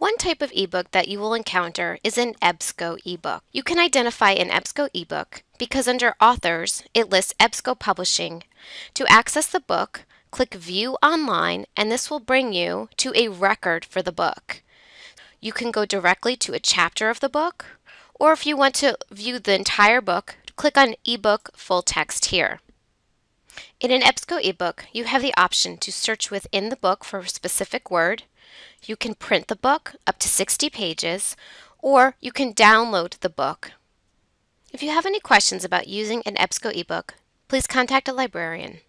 One type of ebook that you will encounter is an EBSCO ebook. You can identify an EBSCO ebook because under Authors, it lists EBSCO Publishing. To access the book, click View Online and this will bring you to a record for the book. You can go directly to a chapter of the book, or if you want to view the entire book, click on eBook Full Text here. In an EBSCO ebook, you have the option to search within the book for a specific word, you can print the book up to 60 pages, or you can download the book. If you have any questions about using an EBSCO ebook, please contact a librarian.